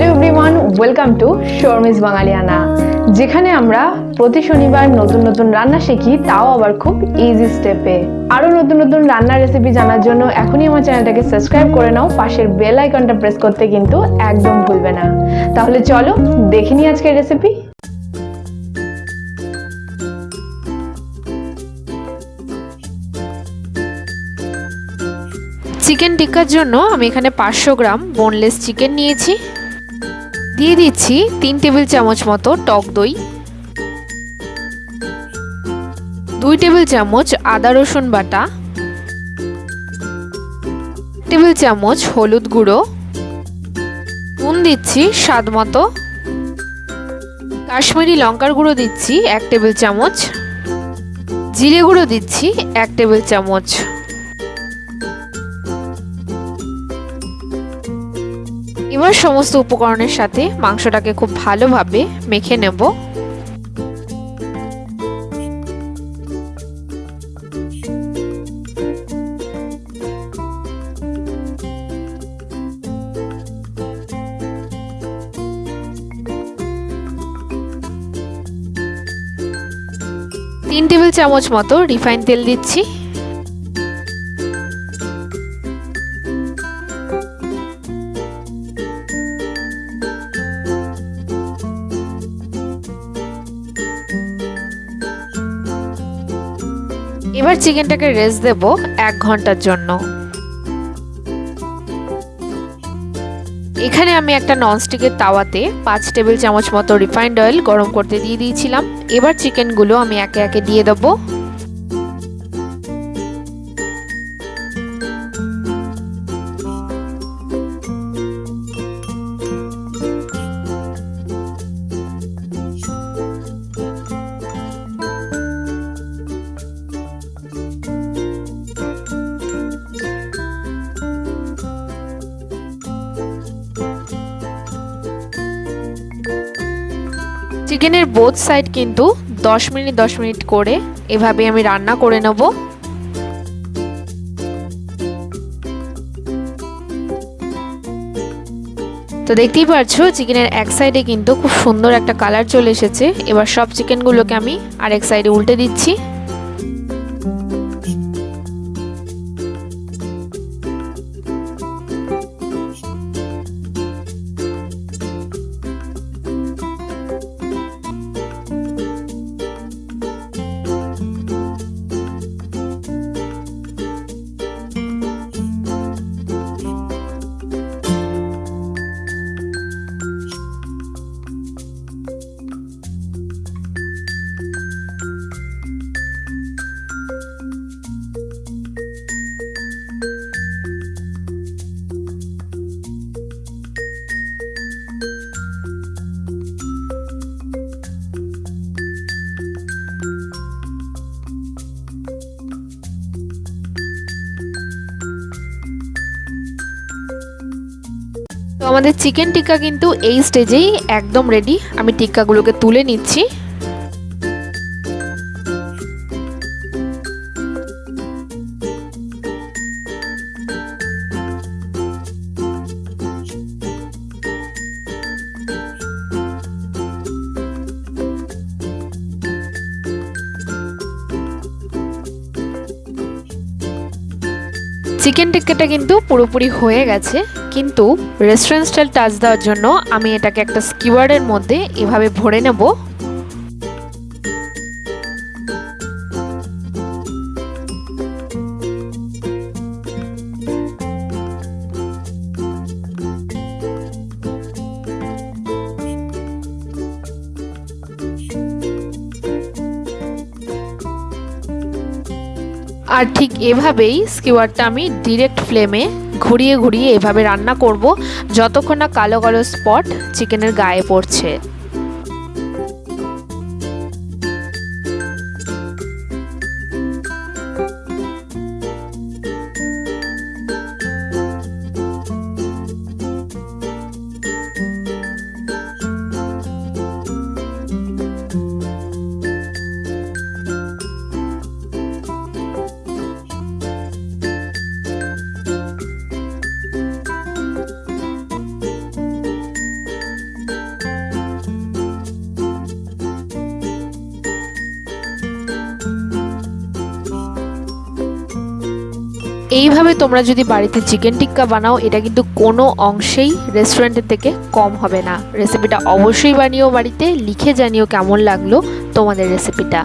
Hello everyone welcome to Sharmi's Bangaliana যেখানে আমরা প্রতি শনিবার নতুন নতুন রান্না শিখি, তাও আবার খুব ইজি স্টেপে আরও নতুন নতুন রান্নার রেসিপি জানার জন্য এখনই আমার চ্যানেলটাকে সাবস্ক্রাইব করে নাও, পাশের বেল আইকনটা প্রেস করতে কিন্তু একদম ভুলবে না। তাহলে চলো দেখে নিই আজকের রেসিপি চিকেন টিক্কার জন্য আমি এখানে পাঁচশো গ্রাম বোনলেস চিকেন নিয়েছি। দিয়ে দিচ্ছি তিন টেবিল চামচ মতো টক দই, দুই টেবিল চামচ আদা রসুন বাটা টেবিল চামচ হলুদ গুঁড়ো, নুন দিচ্ছি স্বাদ মতো, কাশ্মীরি লঙ্কার গুঁড়ো দিচ্ছি এক টেবিল চামচ, জিরে গুঁড়ো দিচ্ছি এক টেবিল চামচ। এবার সমস্ত উপকরণের সাথে মাংসটাকে খুব ভালোভাবে মেখে নেব। তিন টেবিল চামচ মতো রিফাইন তেল দিচ্ছি। এবার চিকেনটাকে রেস্ট দেব এক ঘণ্টার জন্য। এখানে আমি একটা ননস্টিকের তাওয়াতে পাঁচ টেবিল চামচ মতো রিফাইন্ড অয়েল গরম করতে দিয়ে দিয়েছিলাম। এবার চিকেনগুলো আমি একে একে দিয়ে দেবো। চিকেনের বোথ সাইড কিন্তু 10 মিনিট 10 মিনিট করে এভাবে আমি রান্না করে নেব। তো দেখতেই পারছ, চিকেনের এক সাইডে কিন্তু খুব সুন্দর একটা কালার চলে এসেছে। এবার সব চিকেনগুলোকে আমি আরেক সাইডে উল্টে দিচ্ছি। আমাদের চিকেন টিক্কা কিন্তু এই স্টেজেই একদম রেডি আমি টিক্কাগুলোকে তুলে নিচ্ছি। চিকেন টিক্কাটা কিন্তু পুরোপুরি হয়ে গেছে। কিন্তু রেস্টুরেন্ট স্টাইল টাচ দেওয়ার জন্য আমি এটাকে একটা স্কিওয়ারের মধ্যে এভাবে ভরে নেব। আর ঠিক এভাবেই স্কিওয়ারটা আমি ডিরেক্ট ফ্লেমে ঘুরিয়ে ঘুরিয়ে এভাবে রান্না করব। যতক্ষণ না কালো কালো স্পট চিকেনের গায়ে পড়ছে। এইভাবে তোমরা যদি বাড়িতে চিকেন টিক্কা বানাও, এটা কিন্তু কোনো অংশেই রেস্টুরেন্টের থেকে কম হবে না। রেসিপিটা অবশ্যই বানিও বাড়িতে, লিখে জানিও কেমন লাগল তোমাদের রেসিপিটা